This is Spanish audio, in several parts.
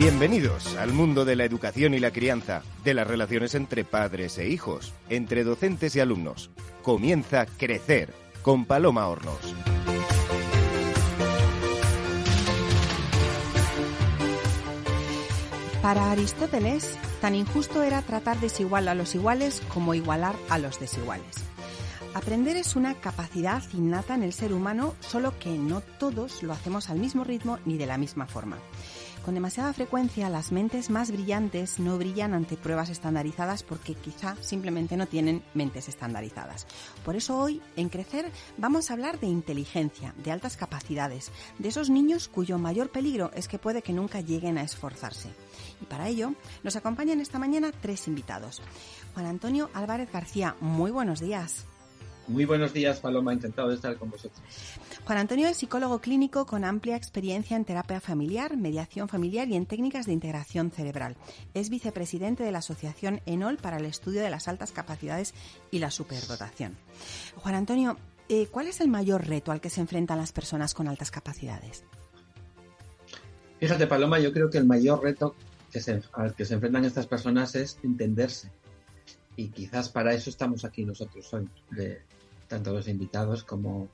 Bienvenidos al mundo de la educación y la crianza, de las relaciones entre padres e hijos, entre docentes y alumnos. Comienza Crecer con Paloma Hornos. Para Aristóteles, tan injusto era tratar desigual a los iguales como igualar a los desiguales. Aprender es una capacidad innata en el ser humano, solo que no todos lo hacemos al mismo ritmo ni de la misma forma. Con demasiada frecuencia las mentes más brillantes no brillan ante pruebas estandarizadas porque quizá simplemente no tienen mentes estandarizadas. Por eso hoy, en Crecer, vamos a hablar de inteligencia, de altas capacidades, de esos niños cuyo mayor peligro es que puede que nunca lleguen a esforzarse. Y para ello nos acompañan esta mañana tres invitados. Juan Antonio Álvarez García, muy buenos días. Muy buenos días, Paloma. Encantado de estar con vosotros. Juan Antonio es psicólogo clínico con amplia experiencia en terapia familiar, mediación familiar y en técnicas de integración cerebral. Es vicepresidente de la Asociación ENOL para el estudio de las altas capacidades y la superdotación. Juan Antonio, eh, ¿cuál es el mayor reto al que se enfrentan las personas con altas capacidades? Fíjate, Paloma, yo creo que el mayor reto al que se enfrentan estas personas es entenderse. Y quizás para eso estamos aquí nosotros tanto los invitados como,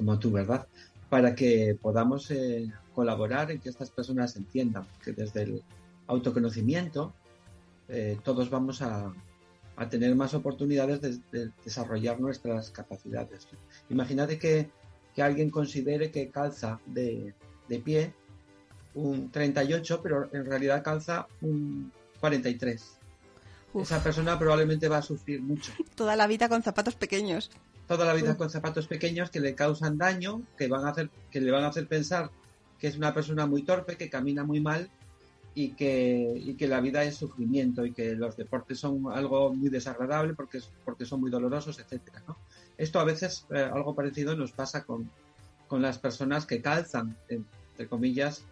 como tú, ¿verdad? Para que podamos eh, colaborar en que estas personas entiendan que desde el autoconocimiento eh, todos vamos a, a, tener más oportunidades de, desarrollar nuestras capacidades. Imagínate que, que alguien considere que calza de, de pie un 38, pero en realidad calza un 43. Esa persona probablemente va a sufrir mucho. Toda la vida con zapatos pequeños. Toda la vida con zapatos pequeños que le causan daño, que van a hacer, que le van a hacer pensar que es una persona muy torpe, que camina muy mal y que, y que la vida es sufrimiento y que los deportes son algo muy desagradable porque, porque son muy dolorosos, ¿no? Esto a veces, eh, algo parecido nos pasa con, con las personas que calzan, entre comillas,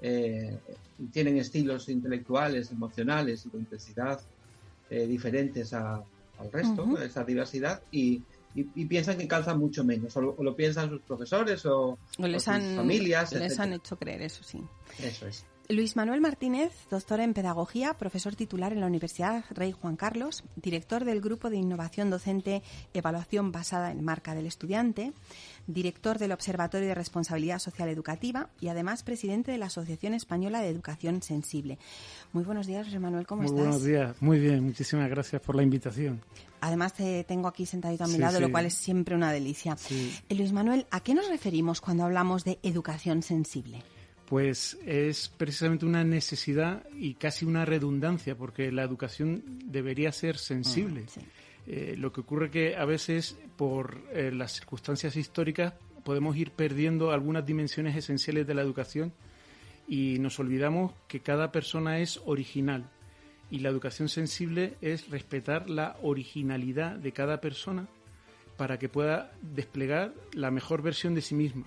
eh, tienen estilos intelectuales, emocionales y de intensidad eh, diferentes al resto, esa diversidad, y, piensan que calzan mucho menos, o lo, piensan sus profesores o, les sus familias. Les han hecho creer, eso sí. Eso es. Luis Manuel Martínez, doctor en Pedagogía, profesor titular en la Universidad Rey Juan Carlos, director del Grupo de Innovación Docente Evaluación Basada en Marca del Estudiante, director del Observatorio de Responsabilidad Social Educativa y además presidente de la Asociación Española de Educación Sensible. Muy buenos días, Luis Manuel, ¿cómo Muy estás? Buenos días, muy bien, muchísimas gracias por la invitación. Además te tengo aquí sentadito a mi lado, lo cual es siempre una delicia. Eh, Luis Manuel, ¿a qué nos referimos cuando hablamos de educación sensible? Pues es precisamente una necesidad y casi una redundancia, porque la educación debería ser sensible. Mm, eh, lo que ocurre que a veces, por eh, las circunstancias históricas, podemos ir perdiendo algunas dimensiones esenciales de la educación y nos olvidamos que cada persona es original. Y la educación sensible es respetar la originalidad de cada persona para que pueda desplegar la mejor versión de sí misma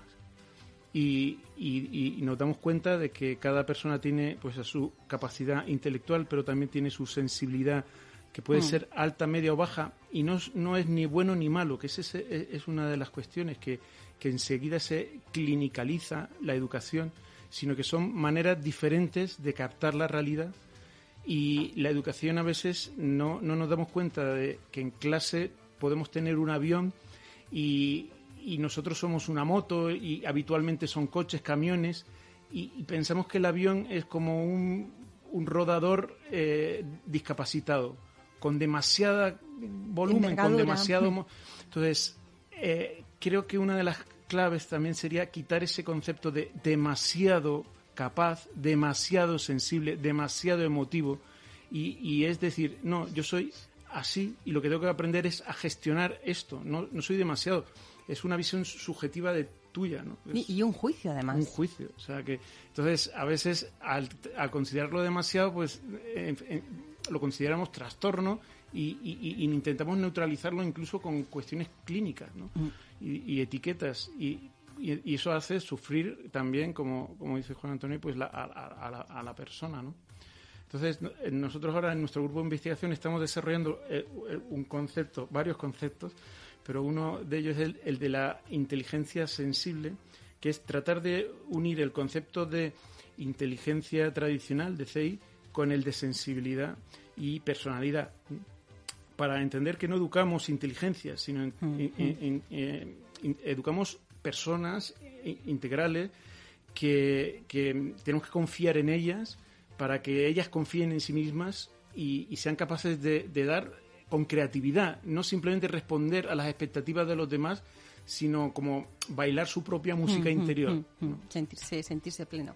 y, nos damos cuenta de que cada persona tiene pues su capacidad intelectual, pero también tiene su sensibilidad que puede mm. ser alta, media o baja y no, no es ni bueno ni malo, que es, es una de las cuestiones que, que enseguida se clinicaliza la educación, sino que son maneras diferentes de captar la realidad y la educación a veces no, no nos damos cuenta de que en clase podemos tener un avión y, y nosotros somos una moto y habitualmente son coches, camiones y, pensamos que el avión es como un, un rodador eh, discapacitado, con demasiada volumen, con demasiado... Entonces, eh, creo que una de las claves también sería quitar ese concepto de demasiado capaz, demasiado sensible, demasiado emotivo. Y, y, es decir, no, yo soy así y lo que tengo que aprender es a gestionar esto. No, no soy demasiado es una visión subjetiva de tuya, ¿no? y, un juicio, además. Un juicio. O sea que, entonces, a veces, al, considerarlo demasiado, pues lo consideramos trastorno y, intentamos neutralizarlo incluso con cuestiones clínicas, ¿no? Mm. Y, etiquetas. Y, eso hace sufrir también, como, como dice Juan Antonio, pues a, la, persona, ¿no? Entonces, nosotros ahora en nuestro grupo de investigación estamos desarrollando eh, un concepto, varios conceptos, pero uno de ellos es el, de la inteligencia sensible, que es tratar de unir el concepto de inteligencia tradicional de CEI con el de sensibilidad y personalidad para entender que no educamos inteligencia, sino eh, educamos personas integrales que, tenemos que confiar en ellas para que ellas confíen en sí mismas y, sean capaces de, dar con creatividad, no simplemente responder a las expectativas de los demás, sino como bailar su propia música interior. sentirse, sentirse pleno.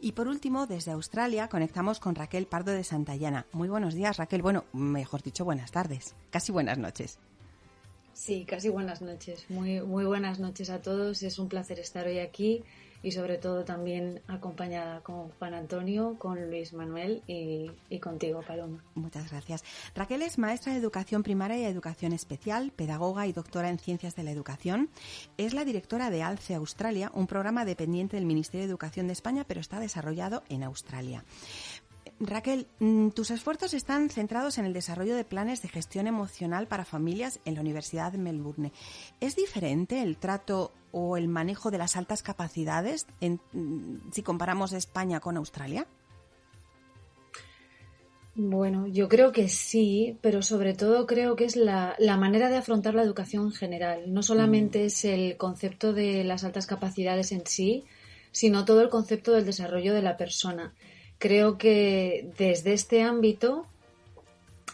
Y por último, desde Australia conectamos con Raquel Pardo de Santayana. Muy buenos días, Raquel. Bueno, mejor dicho, buenas tardes. Casi buenas noches. Sí, casi buenas noches. Muy, muy buenas noches a todos. Es un placer estar hoy aquí y sobre todo también acompañada con Juan Antonio, con Luis Manuel y, contigo, Paloma. Muchas gracias. Raquel es maestra de educación primaria y educación especial, pedagoga y doctora en ciencias de la educación. Es la directora de ALCE Australia, un programa dependiente del Ministerio de Educación de España, pero está desarrollado en Australia. Raquel, mm, tus esfuerzos están centrados en el desarrollo de planes de gestión emocional para familias en la Universidad de Melbourne. ¿Es diferente el trato o el manejo de las altas capacidades mm, si comparamos España con Australia? Bueno, yo creo que sí, pero sobre todo creo que es la, manera de afrontar la educación en general. No solamente mm. es el concepto de las altas capacidades en sí, sino todo el concepto del desarrollo de la persona creo que desde este ámbito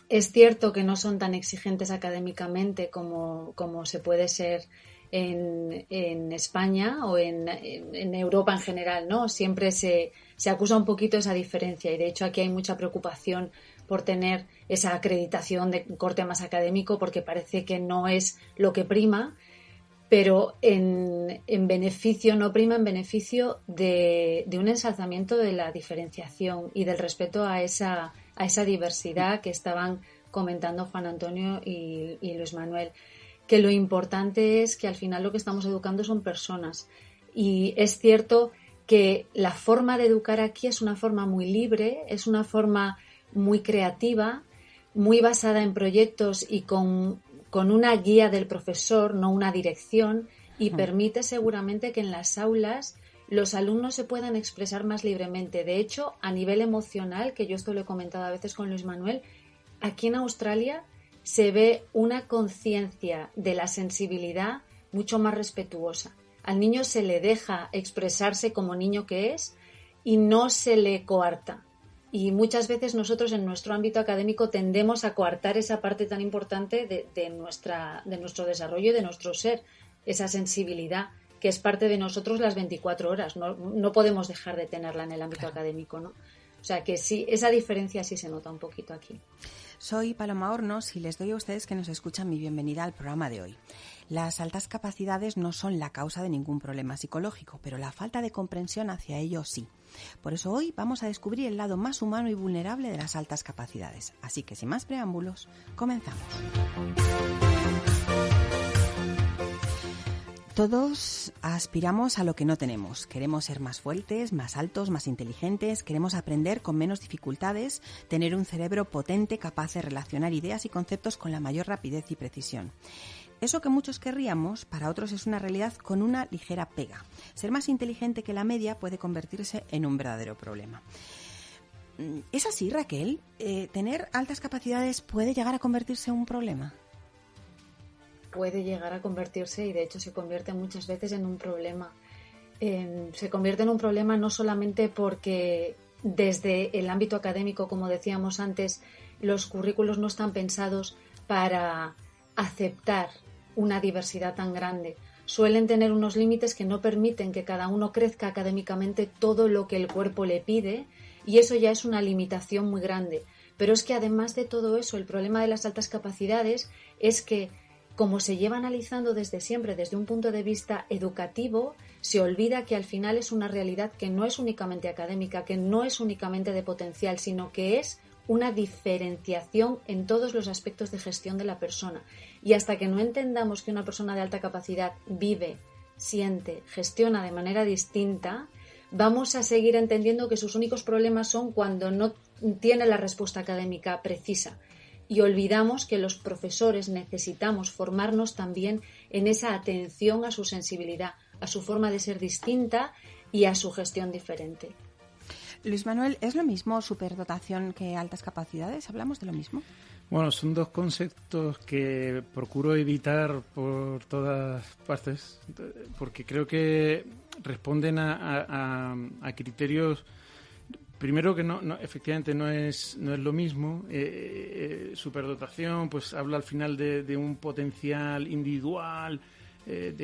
es cierto que no son tan exigentes académicamente como, se puede ser en, España o en, Europa en general, ¿no? Siempre se, se acusa un poquito esa diferencia y de hecho aquí hay mucha preocupación por tener esa acreditación de corte más académico porque parece que no es lo que prima pero en, beneficio, no prima en beneficio de, un ensalzamiento de la diferenciación y del respeto a esa, a esa diversidad que estaban comentando Juan Antonio y, Luis Manuel. Que lo importante es que al final lo que estamos educando son personas. Y es cierto que la forma de educar aquí es una forma muy libre, es una forma muy creativa, muy basada en proyectos y con con una guía del profesor, no una dirección, y permite seguramente que en las aulas los alumnos se puedan expresar más libremente. De hecho, a nivel emocional, que yo esto lo he comentado a veces con Luis Manuel, aquí en Australia se ve una conciencia de la sensibilidad mucho más respetuosa. Al niño se le deja expresarse como niño que es y no se le coarta. Y muchas veces nosotros en nuestro ámbito académico tendemos a coartar esa parte tan importante de, nuestra, de nuestro desarrollo y de nuestro ser, esa sensibilidad que es parte de nosotros las 24 horas. No, no podemos dejar de tenerla en el ámbito académico, ¿no? O sea que sí, esa diferencia sí se nota un poquito aquí. Soy Paloma Hornos y les doy a ustedes que nos escuchan mi bienvenida al programa de hoy. Las altas capacidades no son la causa de ningún problema psicológico, pero la falta de comprensión hacia ello sí. Por eso hoy vamos a descubrir el lado más humano y vulnerable de las altas capacidades. Así que sin más preámbulos, comenzamos. Todos aspiramos a lo que no tenemos. Queremos ser más fuertes, más altos, más inteligentes, queremos aprender con menos dificultades, tener un cerebro potente capaz de relacionar ideas y conceptos con la mayor rapidez y precisión. Eso que muchos querríamos, para otros es una realidad con una ligera pega. Ser más inteligente que la media puede convertirse en un verdadero problema. Mm, ¿Es así, Raquel? Eh, ¿Tener altas capacidades puede llegar a convertirse en un problema? Puede llegar a convertirse y de hecho se convierte muchas veces en un problema. se convierte en un problema no solamente porque desde el ámbito académico, como decíamos antes, los currículos no están pensados para aceptar una diversidad tan grande. Suelen tener unos límites que no permiten que cada uno crezca académicamente todo lo que el cuerpo le pide y eso ya es una limitación muy grande. Pero es que además de todo eso, el problema de las altas capacidades es que como se lleva analizando desde siempre desde un punto de vista educativo, se olvida que al final es una realidad que no es únicamente académica, que no es únicamente de potencial, sino que es una diferenciación en todos los aspectos de gestión de la persona. Y hasta que no entendamos que una persona de alta capacidad vive, siente, gestiona de manera distinta, vamos a seguir entendiendo que sus únicos problemas son cuando no tiene la respuesta académica precisa. y olvidamos que los profesores necesitamos formarnos también en esa atención a su sensibilidad, a su forma de ser distinta y a su gestión diferente. Luis Manuel, ¿es lo mismo superdotación que altas capacidades? ¿Hablamos de lo mismo? Bueno, son dos conceptos que procuro evitar por todas partes, porque creo que responden a, criterios primero que no, efectivamente no es no es lo mismo eh, eh, superdotación pues habla al final de, un potencial individual eh,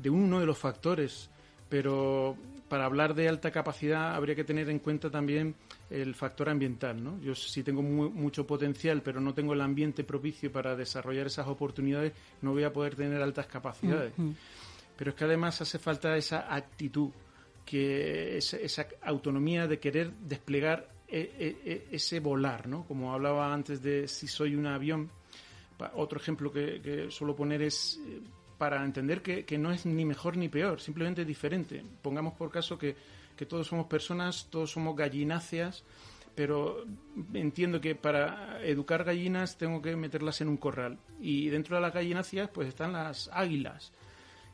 de, uno de los factores pero para hablar de alta capacidad habría que tener en cuenta también el factor ambiental. ¿no? Yo si tengo mucho potencial, pero no tengo el ambiente propicio para desarrollar esas oportunidades, no voy a poder tener altas capacidades. Pero es que además hace falta esa actitud, que esa, autonomía de querer desplegar e, e, e, ese volar, ¿no? Como hablaba antes de si soy un avión. Otro ejemplo que, que suelo poner es eh, para entender que, no es ni mejor ni peor, simplemente diferente. Pongamos por caso que, que todos somos personas, todos somos gallináceas, pero entiendo que para educar gallinas tengo que meterlas en un corral. Y dentro de las gallináceas pues están las águilas.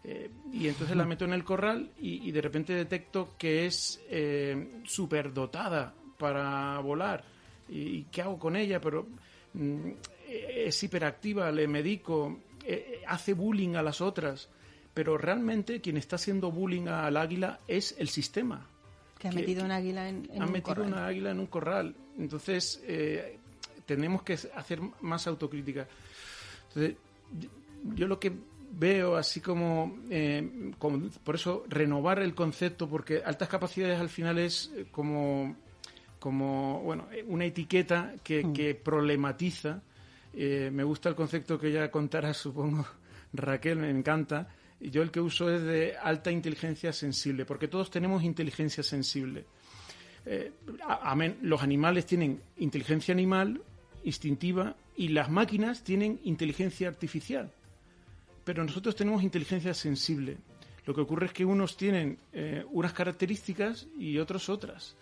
Eh, y entonces la meto en el corral y, de repente detecto que es eh, superdotada para volar. ¿Y, qué hago con ella? Pero mm, es hiperactiva, le medico, eh, eh, hace bullying a las otras, pero realmente quien está haciendo bullying al águila es el sistema. Que ha metido una águila en, ha metido una águila en un corral. Entonces, eh, tenemos que hacer más autocrítica. Entonces, yo lo que veo así como, como, por eso renovar el concepto porque altas capacidades al final es como como bueno una etiqueta que, mm. que problematiza eh, me gusta el concepto que ya contará, supongo, Raquel, me encanta. Yo el que uso es de alta inteligencia sensible, porque todos tenemos inteligencia sensible. Eh, los animales tienen inteligencia animal, instintiva, y las máquinas tienen inteligencia artificial. Pero nosotros tenemos inteligencia sensible. Lo que ocurre es que unos tienen eh, unas características y otros otras.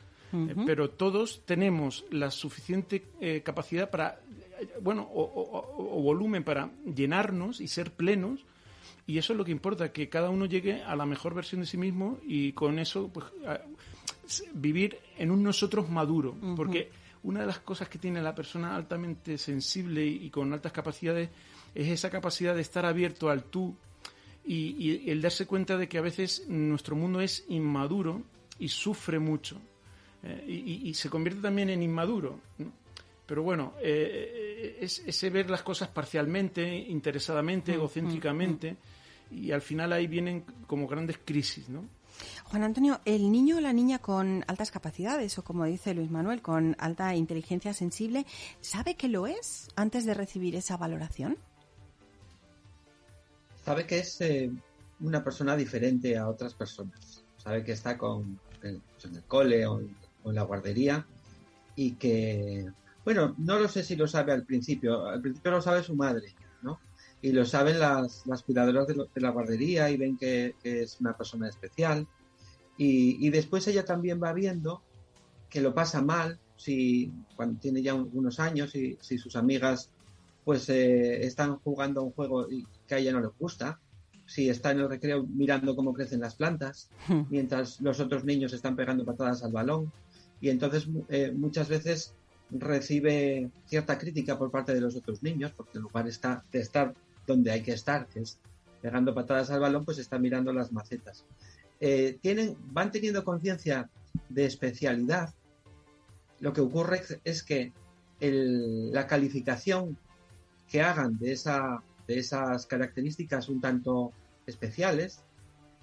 Pero todos tenemos la suficiente capacidad para bueno, o, volumen para llenarnos y ser plenos. Y eso es lo que importa, que cada uno llegue a la mejor versión de sí mismo y con eso pues, vivir en un nosotros maduro. Porque una de las cosas que tiene la persona altamente sensible y, con altas capacidades es esa capacidad de estar abierto al tú y, el darse cuenta de que a veces nuestro mundo es inmaduro y sufre mucho. Eh, y, se convierte también en inmaduro. Pero bueno, eh, es ese ver las cosas parcialmente, interesadamente, mm, egocéntricamente, mm, mm. y al final ahí vienen como grandes crisis, ¿no? Juan Antonio, el niño o la niña con altas capacidades, o como dice Luis Manuel, con alta inteligencia sensible, ¿sabe que lo es antes de recibir esa valoración? Sabe que es eh, una persona diferente a otras personas. Sabe que está con, en, el cole o en la guardería y que bueno, no lo sé si lo sabe al principio. Al principio lo sabe su madre, ¿no? Y lo saben las, las cuidadoras de, la guardería y ven que, es una persona especial. Y, después ella también va viendo que lo pasa mal si cuando tiene ya unos años y si sus amigas pues eh, están jugando a un juego que a ella no le gusta, si está en el recreo mirando cómo crecen las plantas, hmm. mientras los otros niños están pegando patadas al balón. Y entonces eh, muchas veces recibe cierta crítica por parte de los otros niños, porque en lugar está, de estar donde hay que estar, que es pegando patadas al balón, pues está mirando las macetas. Eh, tienen, van teniendo conciencia de especialidad. Lo que ocurre es que la calificación que hagan de, esa, de esas características un tanto especiales,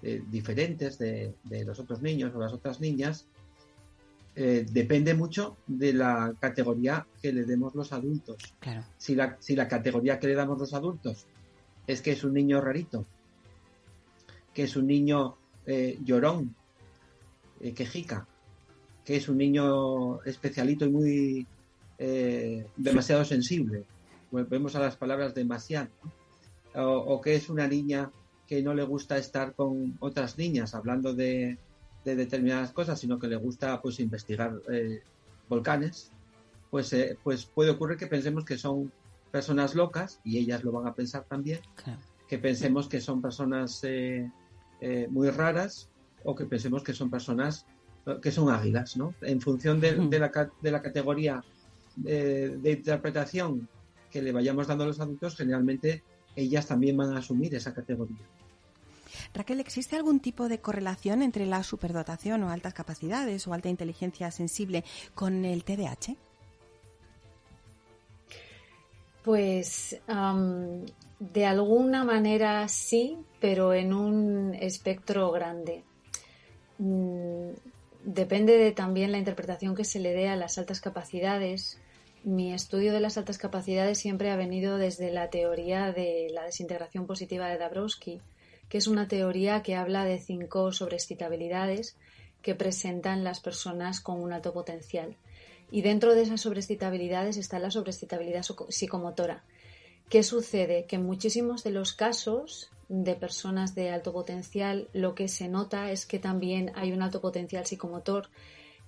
eh, diferentes de, de, los otros niños o las otras niñas, eh, depende mucho de la categoría que le demos los adultos. Si, la, si la categoría que le damos los adultos es que es un niño rarito, que es un niño eh, llorón, eh, quejica, que es un niño especialito y muy demasiado sensible. Vemos a las palabras demasiado. o, que es una niña que no le gusta estar con otras niñas, hablando de, de determinadas cosas, sino que le gusta pues investigar eh, volcanes, pues, eh, pues puede ocurrir que pensemos que son personas locas, y ellas lo van a pensar también, que pensemos que son personas eh, muy raras o que pensemos que son personas que son águilas, ¿no? En función de, la, de la, categoría de, interpretación que le vayamos dando a los adultos, generalmente ellas también van a asumir esa categoría. Raquel, ¿existe algún tipo de correlación entre la superdotación o altas capacidades o alta inteligencia sensible con el TDAH? Pues de alguna manera sí, pero en un espectro grande. Mm, depende de también la interpretación que se le dé a las altas capacidades. Mi estudio de las altas capacidades siempre ha venido desde la teoría de la desintegración positiva de Dabrowski, que es una teoría que habla de cinco sobreexcitabilidades que presentan las personas con un alto potencial. Y dentro de esas sobreexcitabilidades está la sobreexcitabilidad psicomotora. ¿Qué sucede? Que en muchísimos de los casos de personas de alto potencial lo que se nota es que también hay un alto potencial psicomotor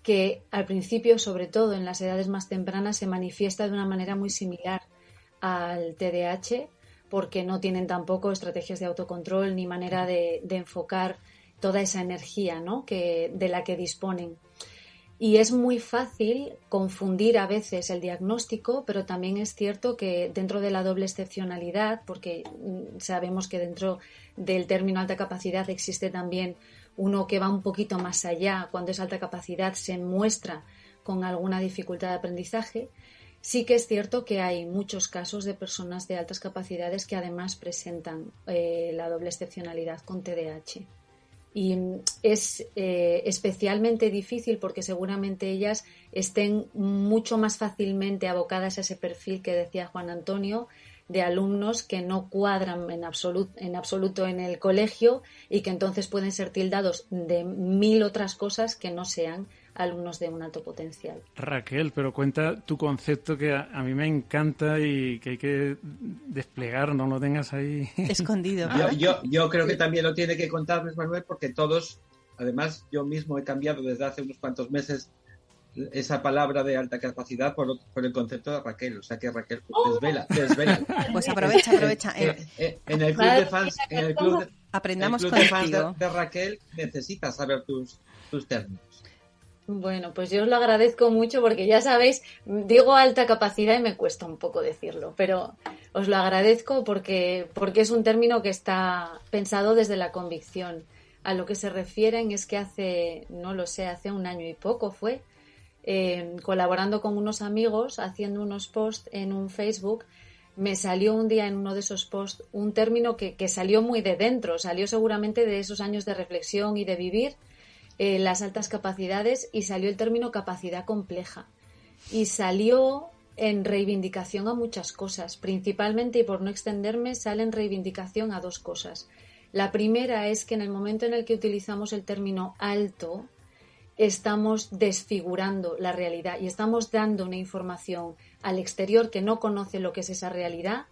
que al principio, sobre todo en las edades más tempranas, se manifiesta de una manera muy similar al TDAH porque no tienen tampoco estrategias de autocontrol ni manera de, enfocar toda esa energía ¿no? que, de la que disponen. Y es muy fácil confundir a veces el diagnóstico, pero también es cierto que dentro de la doble excepcionalidad, porque mm, sabemos que dentro del término alta capacidad existe también uno que va un poquito más allá, cuando es alta capacidad se muestra con alguna dificultad de aprendizaje, Sí que es cierto que hay muchos casos de personas de altas capacidades que además presentan eh, la doble excepcionalidad con TDAH. Y es eh, especialmente difícil porque seguramente ellas estén mucho más fácilmente abocadas a ese perfil que decía Juan Antonio de alumnos que no cuadran en, en absoluto en el colegio y que entonces pueden ser tildados de mil otras cosas que no sean alumnos de un alto potencial. Raquel, pero cuenta tu concepto que a, mí me encanta y que hay que desplegar, no lo tengas ahí escondido. yo, yo, creo que también lo tiene que contar Manuel porque todos, además yo mismo he cambiado desde hace unos cuantos meses esa palabra de alta capacidad por, el concepto de Raquel, o sea que Raquel desvela, desvela. Pues aprovecha, aprovecha. En, el club de fans, en el club de, Aprendamos el club de, fans de, Raquel necesitas saber tus, tus términos. Bueno, pues yo os lo agradezco mucho porque ya sabéis, digo alta capacidad y me cuesta un poco decirlo, pero os lo agradezco porque, porque es un término que está pensado desde la convicción. A lo que se refieren es que hace, no lo sé, hace un año y poco fue, eh, colaborando con unos amigos, haciendo unos posts en un Facebook, me salió un día en uno de esos posts un término que, que salió muy de dentro, salió seguramente de esos años de reflexión y de vivir eh, las altas capacidades y salió el término capacidad compleja. Y salió en reivindicación a muchas cosas, principalmente y por no extenderme, sale en reivindicación a dos cosas. La primera es que en el momento en el que utilizamos el término alto, estamos desfigurando la realidad y estamos dando una información al exterior que no conoce lo que es esa realidad,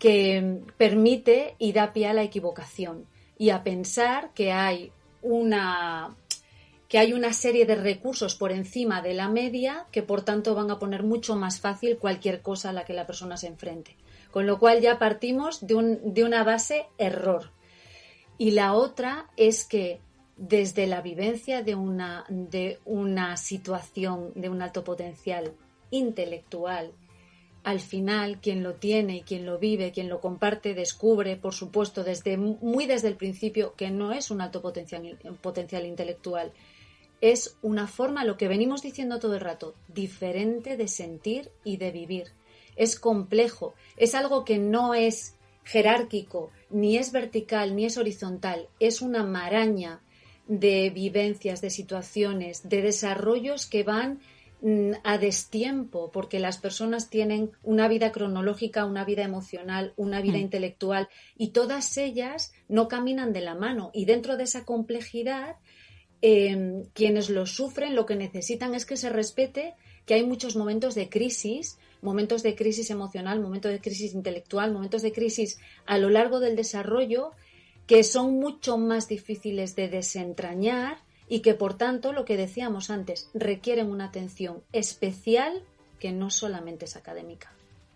que permite y da pie a la equivocación y a pensar que hay una que hay una serie de recursos por encima de la media que por tanto van a poner mucho más fácil cualquier cosa a la que la persona se enfrente. Con lo cual ya partimos de, un, de una base error. Y la otra es que desde la vivencia de una, de una situación de un alto potencial intelectual, al final quien lo tiene y quien lo vive, quien lo comparte, descubre, por supuesto, desde, muy desde el principio que no es un alto potencial, potencial intelectual, es una forma, lo que venimos diciendo todo el rato, diferente de sentir y de vivir. Es complejo, es algo que no es jerárquico, ni es vertical, ni es horizontal, es una maraña de vivencias, de situaciones, de desarrollos que van mm, a destiempo, porque las personas tienen una vida cronológica, una vida emocional, una vida mm. intelectual, y todas ellas no caminan de la mano. Y dentro de esa complejidad Em, quienes lo sufren lo que necesitan es que se respete que hay muchos momentos de crisis, momentos de crisis emocional, momentos de crisis intelectual, momentos de crisis a lo largo del desarrollo que son mucho más difíciles de desentrañar y que por tanto, lo que decíamos antes, requieren una atención especial que no solamente es académica.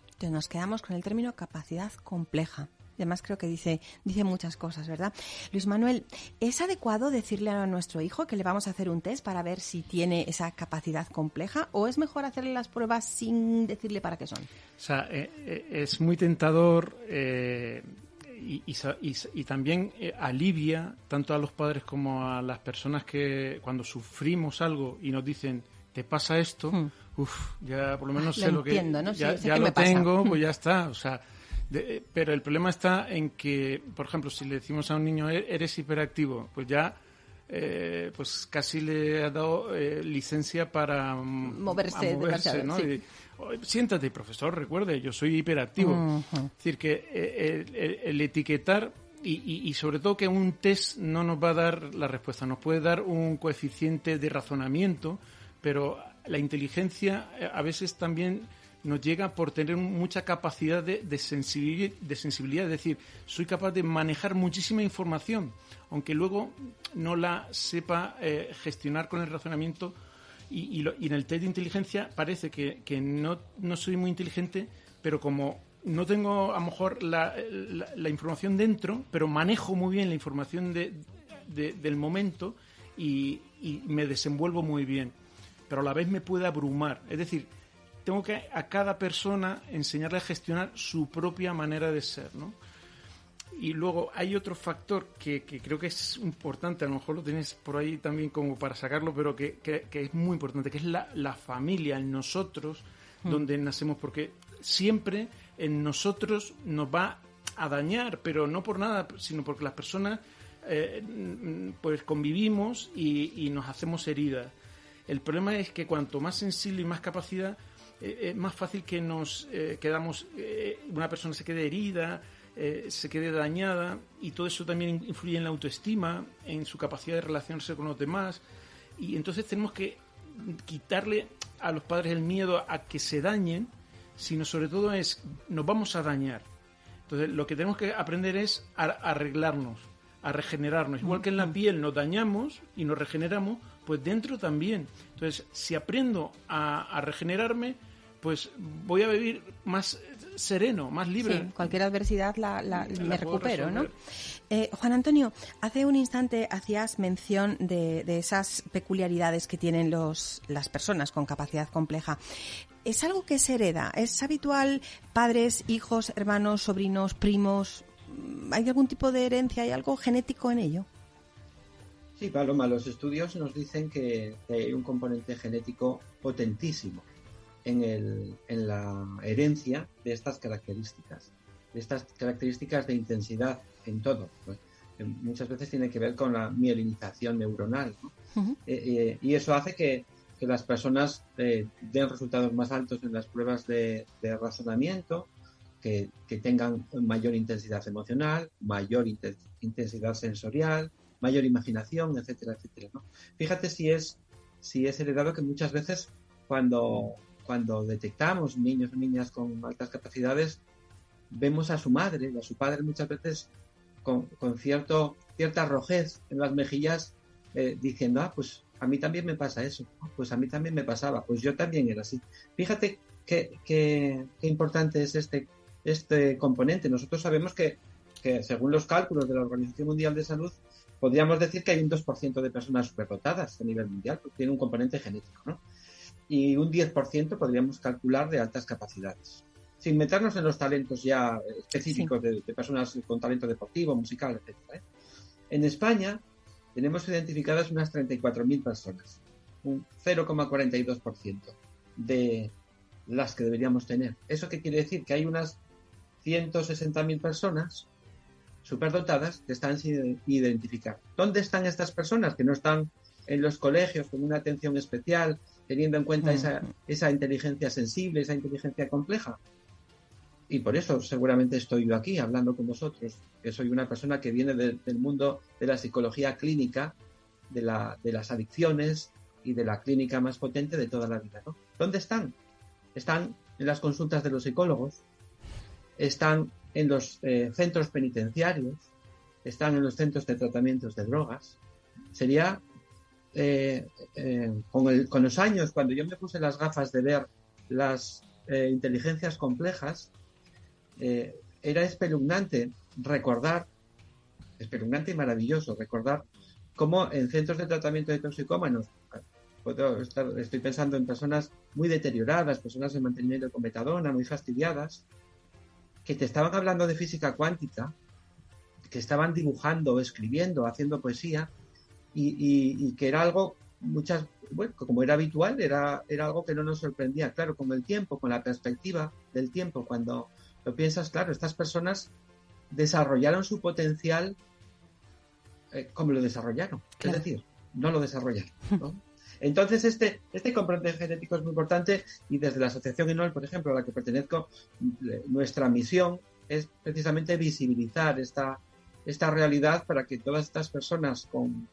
Entonces nos quedamos con el término capacidad compleja. Además creo que dice, dice muchas cosas, ¿verdad? Luis Manuel, ¿es adecuado decirle a nuestro hijo que le vamos a hacer un test para ver si tiene esa capacidad compleja o es mejor hacerle las pruebas sin decirle para qué son? O sea, eh, eh, es muy tentador eh, y, y, también alivia tanto a los padres como a las personas que cuando sufrimos algo y nos dicen, te pasa esto, hmm. uff, ya por lo menos sé lo que... ¿no? Ya, ya lo tengo, pues ya está. O sea, pero el problema está en que, por ejemplo, si le decimos a un niño e-, eres hiperactivo, pues ya eh, pues casi le ha dado eh, licencia para moverse, moverse ¿no? siéntate, profesor, recuerde, yo soy hiperactivo. Es decir, que eh, el, etiquetar y, y, sobre todo que un test no nos va a dar la respuesta, nos puede dar un coeficiente de razonamiento, pero la inteligencia a veces también nos llega por tener mucha capacidad de, de, sensibilidad, es decir, soy capaz de manejar muchísima información, aunque luego no la sepa eh, gestionar con el razonamiento y, en el test de inteligencia parece que, no, soy muy inteligente, pero como no tengo a lo mejor la, información dentro, pero manejo muy bien la información del momento y, y me desenvuelvo muy bien, pero a la vez me puede abrumar. Es decir, tengo que a cada persona enseñarle a gestionar su propia manera de ser, ¿no? Y luego hay otro factor que, creo que es importante, a lo mejor lo tienes por ahí también como para sacarlo, pero que, es muy importante, que es la, familia, en nosotros, mm. donde nacemos, porque siempre en nosotros nos va a dañar, pero no por nada, sino porque las personas eh, pues convivimos y, y nos hacemos heridas. El problema es que cuanto más sensible y más capacidad, eh, es más fácil que nos eh, quedamos, eh, una persona se quede herida, se quede dañada y todo eso también influye en la autoestima, en su capacidad de relacionarse con los demás y entonces tenemos que quitarle a los padres el miedo a que se dañen, sino sobre todo es nos vamos a dañar. Entonces lo que tenemos que aprender es a arreglarnos, a regenerarnos. Igual que en la piel nos dañamos y nos regeneramos, pues dentro también. Entonces, si aprendo a regenerarme, pues voy a vivir más sereno, más libre. Sí, cualquier adversidad la, me recupero, ¿no? Eh, Juan Antonio, hace un instante hacías mención de, esas peculiaridades que tienen los, las personas con capacidad compleja. ¿Es algo que se hereda? ¿Es habitual padres, hijos, hermanos, sobrinos, primos? ¿Hay algún tipo de herencia? ¿Hay algo genético en ello? Sí, Paloma, los estudios nos dicen que hay un componente genético potentísimo en, el, en la herencia de estas características, de estas características de intensidad en todo. Pues, muchas veces tiene que ver con la mielinización neuronal. Eh, eh, y eso hace que, que las personas eh, den resultados más altos en las pruebas de, de razonamiento, que, que, tengan mayor intensidad emocional, mayor intensidad sensorial, mayor imaginación, etcétera, etcétera. ¿no? Fíjate si es, si es heredado que muchas veces cuando, cuando detectamos niños o niñas con altas capacidades, vemos a su madre a su padre muchas veces con, cierto, cierta rojez en las mejillas eh, diciendo, ah, pues a mí también me pasa eso, pues a mí también me pasaba, pues yo también era así. Fíjate qué, qué, importante es este, este componente. Nosotros sabemos que, que, según los cálculos de la Organización Mundial de Salud, podríamos decir que hay un 2% de personas superdotadas a nivel mundial, porque tiene un componente genético, ¿no? Y un 10% podríamos calcular de altas capacidades. Sin meternos en los talentos ya específicos de, personas con talento deportivo, musical, etc. ¿eh? En España tenemos identificadas unas 34.000 personas, un 0,42% de las que deberíamos tener. ¿Eso qué quiere decir? Que hay unas 160.000 personas superdotadas que están sin identificar. ¿Dónde están estas personas que no están en los colegios con una atención especial, teniendo en cuenta esa, esa inteligencia sensible, esa inteligencia compleja. Y por eso seguramente estoy yo aquí hablando con vosotros, que soy una persona que viene del mundo de la psicología clínica, de, la, de las adicciones y de la clínica más potente de toda la vida. ¿Dónde están? Están en las consultas de los psicólogos, están en los eh, centros penitenciarios, están en los centros de tratamientos de drogas. Sería eh, eh, con, los años, cuando yo me puse las gafas de ver las eh, inteligencias complejas, era espeluznante recordar, espeluznante y maravilloso recordar cómo en centros de tratamiento de toxicómanos, puedo estoy pensando en personas muy deterioradas, personas en mantenimiento con metadona, muy fastidiadas, que te estaban hablando de física cuántica, que estaban dibujando, escribiendo, haciendo poesía, y, que era algo, muchas, bueno, como era habitual, era, era algo que no nos sorprendía. Claro, con el tiempo, con la perspectiva del tiempo, cuando lo piensas, claro, estas personas desarrollaron su potencial eh, como lo desarrollaron. Es decir, no lo desarrollaron. Entonces, este, este componente genético es muy importante y desde la Asociación INOL, por ejemplo, a la que pertenezco, nuestra misión es precisamente visibilizar esta, esta realidad para que todas estas personas con,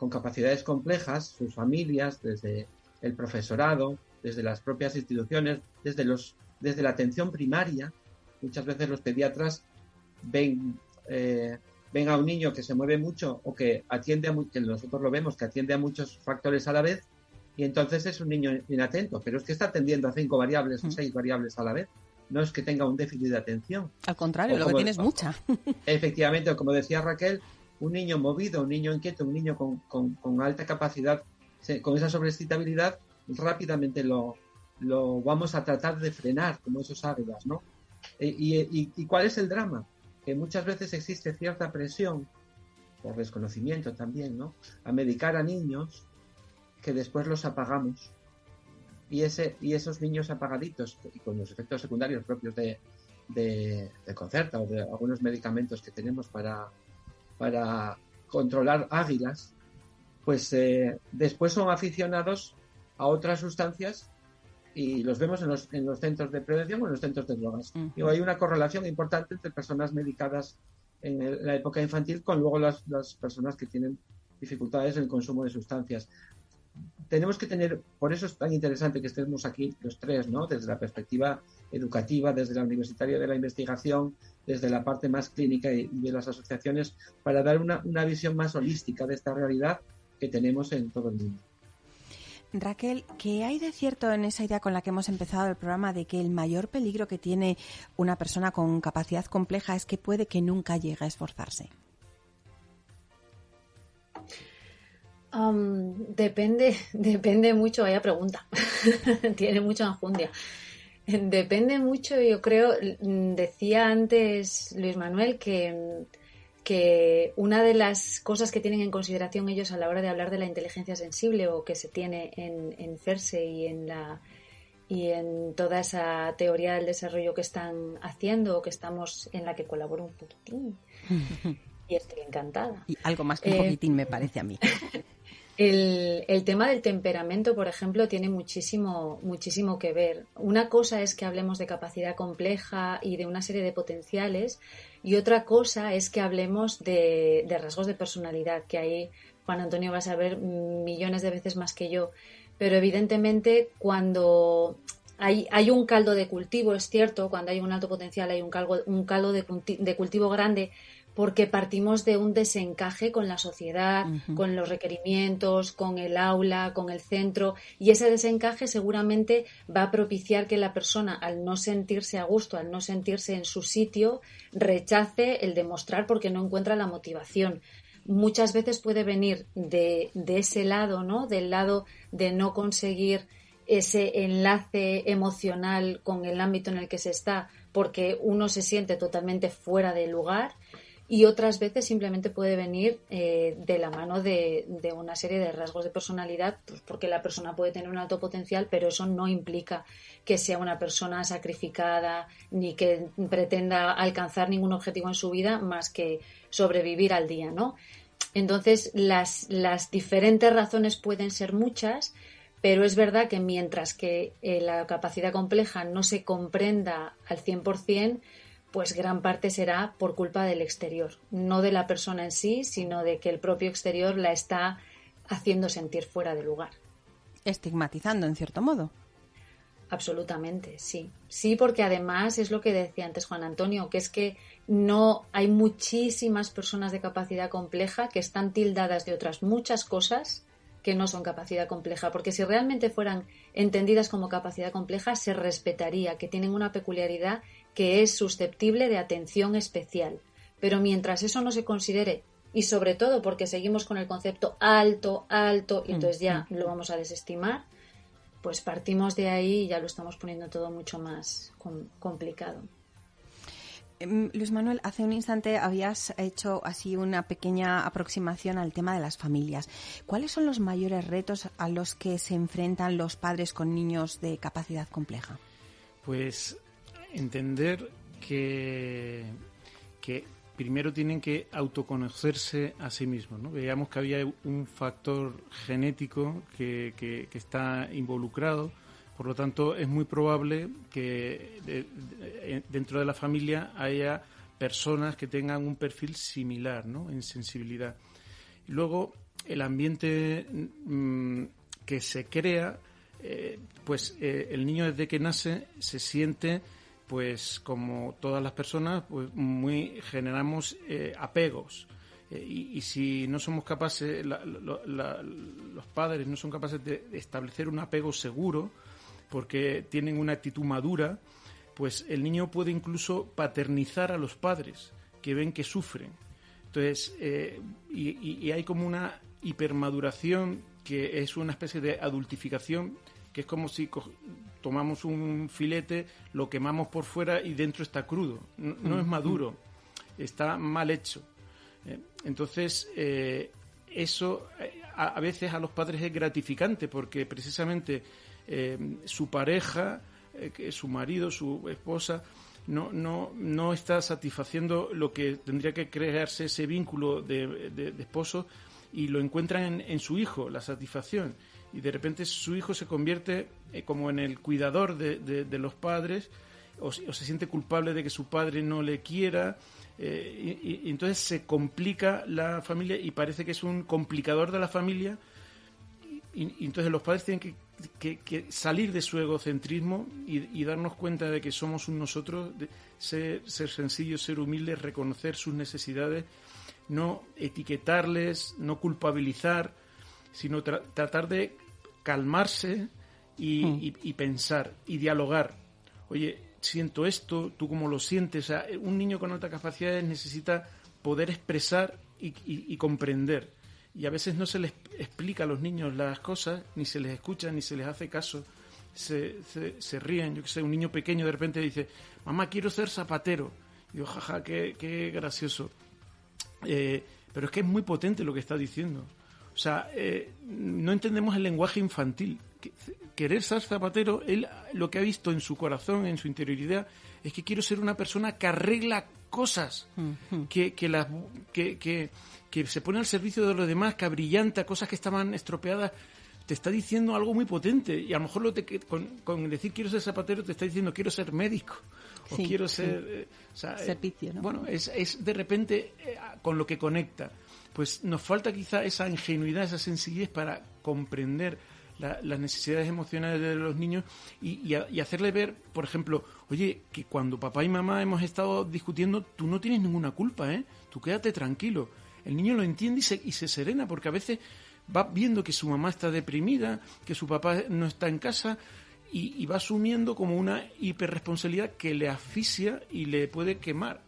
con capacidades complejas, sus familias, desde el profesorado, desde las propias instituciones, desde, los, desde la atención primaria, muchas veces los pediatras ven, eh, ven a un niño que se mueve mucho o que atiende a que nosotros lo vemos, que atiende a muchos factores a la vez, y entonces es un niño inatento, pero es que está atendiendo a cinco variables o mm. seis variables a la vez no es que tenga un déficit de atención. Al contrario, lo que tiene es mucha. Efectivamente, como decía Raquel, un niño movido, un niño inquieto, un niño con, alta capacidad, con esa sobreexcitabilidad, rápidamente lo, lo, vamos a tratar de frenar, como esos águilas, ¿no? E, y, y, cuál es el drama? Que muchas veces existe cierta presión, por desconocimiento también, ¿no? A medicar a niños que después los apagamos y, ese, y esos niños apagaditos y con los efectos secundarios propios de, de, Concerta o de algunos medicamentos que tenemos para, para controlar águilas, pues eh, después son aficionados a otras sustancias y los vemos en los, en los centros de prevención o en los centros de drogas. y hay una correlación importante entre personas medicadas en, la época infantil con luego las, las personas que tienen dificultades en el consumo de sustancias tenemos que tener, por eso es tan interesante que estemos aquí los tres, ¿no? Desde la perspectiva educativa, desde la universitaria de la investigación, desde la parte más clínica y, de las asociaciones, para dar una, visión más holística de esta realidad que tenemos en todo el mundo. Raquel, ¿qué hay de cierto en esa idea con la que hemos empezado el programa de que el mayor peligro que tiene una persona con capacidad compleja es que puede que nunca llegue a esforzarse? Depende, depende mucho, vaya pregunta. Tiene mucha enjundia. Depende mucho, yo creo, decía antes Luis Manuel que, que una de las cosas que tienen en consideración ellos a la hora de hablar de la inteligencia sensible o que se tiene en, en CERSE y en la y en toda esa teoría del desarrollo que están haciendo o que estamos en la que colaboro un poquitín y estoy encantada. Y algo más que un eh, poquitín me parece a mí. El, tema del temperamento, por ejemplo, tiene muchísimo, muchísimo que ver. Una cosa es que hablemos de capacidad compleja y de una serie de potenciales, y otra cosa es que hablemos de, rasgos de personalidad, que ahí Juan Antonio va a saber millones de veces más que yo. Pero evidentemente, cuando hay, hay, un caldo de cultivo, es cierto, cuando hay un alto potencial hay un caldo, un caldo de, de cultivo grande, porque partimos de un desencaje con la sociedad, con los requerimientos, con el aula, con el centro, y ese desencaje seguramente va a propiciar que la persona, al no sentirse a gusto, al no sentirse en su sitio, rechace el demostrar porque no encuentra la motivación. Muchas veces puede venir de, de ese lado, ¿no? Del lado de no conseguir ese enlace emocional con el ámbito en el que se está, porque uno se siente totalmente fuera de lugar y otras veces simplemente puede venir eh, de la mano de, una serie de rasgos de personalidad, pues porque la persona puede tener un alto potencial, pero eso no implica que sea una persona sacrificada ni que pretenda alcanzar ningún objetivo en su vida más que sobrevivir al día, ¿no? Entonces, las, las diferentes razones pueden ser muchas, pero es verdad que mientras que eh, la capacidad compleja no se comprenda al 100%, pues gran parte será por culpa del exterior, no de la persona en sí, sino de que el propio exterior la está haciendo sentir fuera de lugar. Estigmatizando, en cierto modo. Absolutamente, sí. Sí, porque además es lo que decía antes Juan Antonio, que es que no hay muchísimas personas de capacidad compleja que están tildadas de otras muchas cosas que no son capacidad compleja, porque si realmente fueran entendidas como capacidad compleja, se respetaría que tienen una peculiaridad que es susceptible de atención especial. Pero mientras eso no se considere, y sobre todo porque seguimos con el concepto alto, alto, y entonces ya lo vamos a desestimar, pues partimos de ahí y ya lo estamos poniendo todo mucho más complicado. Em, Luis Manuel, hace un instante habías hecho así una pequeña aproximación al tema de las familias. ¿Cuáles son los mayores retos a los que se enfrentan los padres con niños de capacidad compleja? Pues entender que, que primero tienen que autoconocerse a sí mismos. ¿no? Veíamos que había un factor genético que, que, está involucrado, por lo tanto es muy probable que dentro de la familia haya personas que tengan un perfil similar ¿no? en sensibilidad. Luego el ambiente mm, que se crea, eh, pues eh, el niño desde que nace se siente pues como todas las personas, pues muy generamos eh, apegos. Eh, y, si no somos capaces, los padres no son capaces de establecer un apego seguro, porque tienen una actitud madura, pues el niño puede incluso paternizar a los padres, que ven que sufren. Entonces, eh, y hay como una hipermaduración que es una especie de adultificación, que es como si tomamos un filete, lo quemamos por fuera y dentro está crudo. No, es maduro, está mal hecho. Eh, entonces, eh, eso eh, a, veces a los padres es gratificante porque precisamente su pareja, su marido, su esposa, no, no, no está satisfaciendo lo que tendría que crearse ese vínculo de, de, esposo y lo encuentran en, su hijo, la satisfacción y de repente su hijo se convierte eh, como en el cuidador de, los padres o, se siente culpable de que su padre no le quiera eh, y, entonces se complica la familia y parece que es un complicador de la familia y, entonces los padres tienen que, salir de su egocentrismo y, darnos cuenta de que somos un nosotros, ser, ser sencillos, ser humildes, reconocer sus necesidades, no etiquetarles, no culpabilizar, sino tratar de calmarse hmm. y, pensar y dialogar. Oye, siento esto, tú cómo lo sientes. un niño con altas capacidades necesita poder expresar y, comprender. Y a veces no se les explica a los niños las cosas, ni se les escucha, ni se les hace caso. Se, se, ríen. Yo que sé, un niño pequeño de repente dice, mamá, quiero ser zapatero. Y yo, jaja, qué, qué gracioso. Eh, pero es que es muy potente lo que está diciendo. O sea, eh, no entendemos el lenguaje infantil. Querer ser zapatero, él lo que ha visto en su corazón, en su interioridad, es que quiero ser una persona que arregla cosas, que, que, las, que, que, que, se pone al servicio de los demás, que abrillanta cosas que estaban estropeadas. Te está diciendo algo muy potente y a lo mejor lo te, con, con, decir quiero ser zapatero te está diciendo quiero ser médico o quiero ser... Eh, Servicio, ¿no? Bueno, es, es de repente eh, con lo que conecta pues nos falta quizá esa ingenuidad, esa sencillez para comprender las necesidades emocionales de los niños y, hacerle ver, por ejemplo, oye, que cuando papá y mamá hemos estado discutiendo, tú no tienes ninguna culpa, ¿eh? Tú quédate tranquilo. El niño lo entiende y se, y se serena, porque a veces va viendo que su mamá está deprimida, que su papá no está en casa y, va asumiendo como una hiperresponsabilidad que le asfixia y le puede quemar.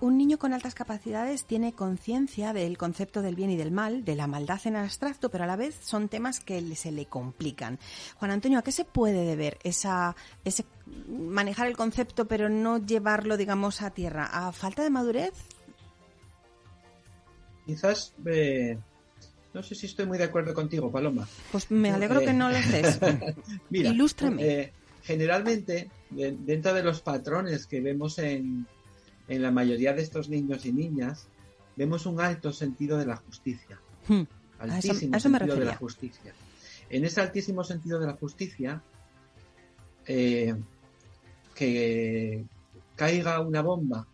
Un niño con altas capacidades tiene conciencia del concepto del bien y del mal, de la maldad en abstracto, pero a la vez son temas que se le complican. Juan Antonio, ¿a qué se puede deber esa, ese manejar el concepto pero no llevarlo, digamos, a tierra? ¿A falta de madurez? Quizás eh, no sé si estoy muy de acuerdo contigo, Paloma. Pues me alegro que no lo estés. Mira, Ilústrame. Eh, generalmente, dentro de los patrones que vemos en, en la mayoría de estos niños y niñas vemos un alto sentido de la justicia. Hmm. Altísimo sentido de la justicia. En ese altísimo sentido de la justicia, eh, que caiga una bomba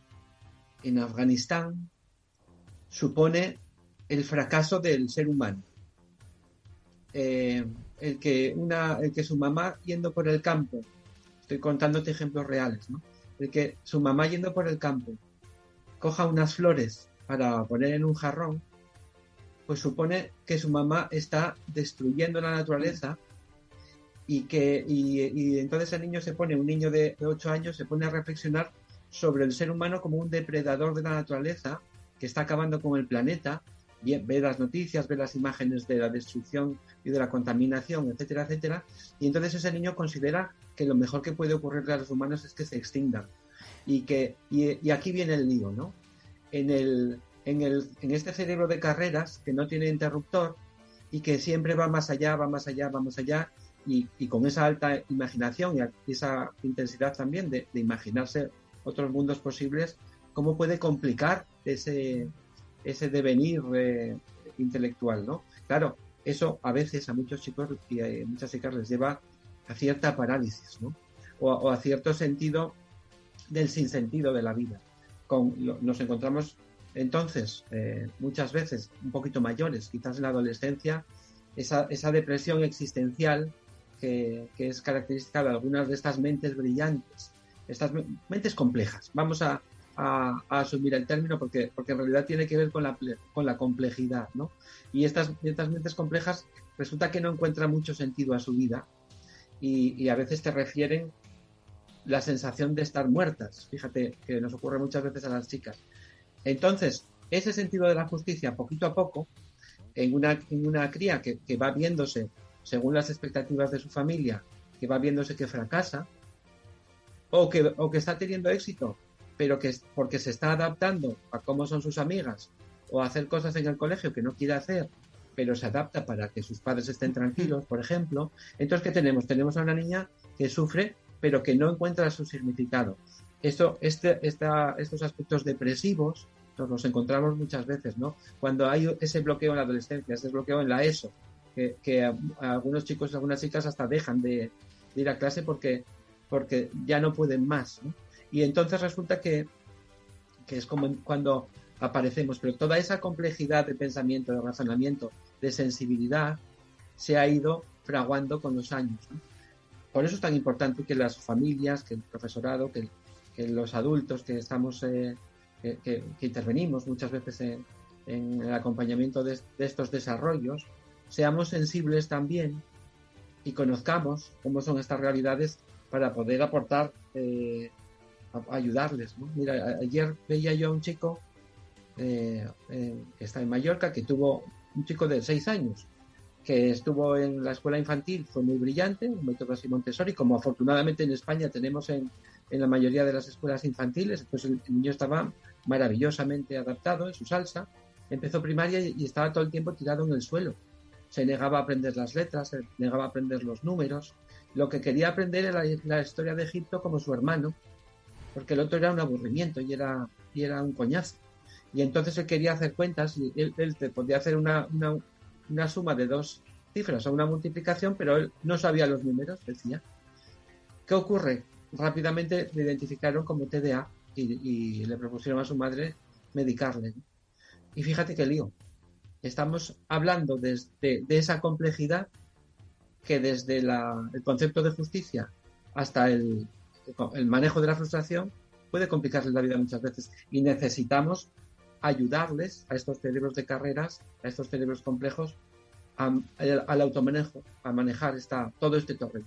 en Afganistán supone el fracaso del ser humano. Eh, el, que una, el que su mamá yendo por el campo, estoy contándote ejemplos reales, ¿no? De que su mamá yendo por el campo coja unas flores para poner en un jarrón, pues supone que su mamá está destruyendo la naturaleza y que y, entonces el niño se pone, un niño de, de 8 años se pone a reflexionar sobre el ser humano como un depredador de la naturaleza que está acabando con el planeta, ve las noticias, ve las imágenes de la destrucción y de la contaminación, etcétera, etcétera, y entonces ese niño considera que lo mejor que puede ocurrirle a los humanos es que se extingan. Y, que, y, aquí viene el lío, ¿no? En, el, en, el, en este cerebro de carreras que no tiene interruptor y que siempre va más allá, va más allá, va más allá, y, con esa alta imaginación y esa intensidad también de, de imaginarse otros mundos posibles, cómo puede complicar ese, ese devenir eh, intelectual, ¿no? Claro, eso a veces a muchos chicos y a muchas chicas les lleva a cierta parálisis, ¿no? O, a cierto sentido del sinsentido de la vida. Con, nos encontramos entonces eh, muchas veces un poquito mayores, quizás en la adolescencia, esa, esa depresión existencial que, es característica de algunas de estas mentes brillantes, estas mentes complejas. Vamos a, asumir el término porque, porque en realidad tiene que ver con la, con la complejidad, ¿no? Y estas, estas mentes complejas resulta que no encuentran mucho sentido a su vida y, a veces te refieren la sensación de estar muertas. Fíjate que nos ocurre muchas veces a las chicas. Entonces, ese sentido de la justicia, poquito a poco, en una, en una cría que, que va viéndose, según las expectativas de su familia, que va viéndose que fracasa, o que, o que está teniendo éxito, pero que porque se está adaptando a cómo son sus amigas o a hacer cosas en el colegio que no quiere hacer, pero se adapta para que sus padres estén tranquilos, por ejemplo. Entonces, ¿qué tenemos? Tenemos a una niña que sufre, pero que no encuentra su significado. Esto, este, esta, estos aspectos depresivos nos los encontramos muchas veces, ¿no? Cuando hay ese bloqueo en la adolescencia, ese bloqueo en la ESO, que, algunos chicos y algunas chicas hasta dejan de, de ir a clase porque porque ya no pueden más. Y entonces resulta que, es como cuando aparecemos, pero toda esa complejidad de pensamiento, de razonamiento, de sensibilidad, se ha ido fraguando con los años. Por eso es tan importante que las familias, que el profesorado, que, los adultos que estamos, eh, que, intervenimos muchas veces en, el acompañamiento de, estos desarrollos, seamos sensibles también y conozcamos cómo son estas realidades para poder aportar, eh, ayudarles. Mira, ayer veía yo a un chico eh, que está en Mallorca, que tuvo un chico de seis años, que estuvo en la escuela infantil, fue muy brillante, un método así Montessori, como afortunadamente en España tenemos en, la mayoría de las escuelas infantiles, pues el, niño estaba maravillosamente adaptado en su salsa, empezó primaria y, y estaba todo el tiempo tirado en el suelo. Se negaba a aprender las letras, se negaba a aprender los números, lo que quería aprender era la historia de Egipto como su hermano, porque el otro era un aburrimiento y era, y era un coñazo. Y entonces él quería hacer cuentas y él, te podía hacer una, una, suma de dos cifras o una multiplicación, pero él no sabía los números, decía. ¿Qué ocurre? Rápidamente le identificaron como TDA y, le propusieron a su madre medicarle. Y fíjate qué lío. Estamos hablando de, de esa complejidad que desde el concepto de justicia hasta el, manejo de la frustración puede complicarles la vida muchas veces y necesitamos ayudarles a estos cerebros de carreras, a estos cerebros complejos, al automanejo, a manejar esta, todo este terreno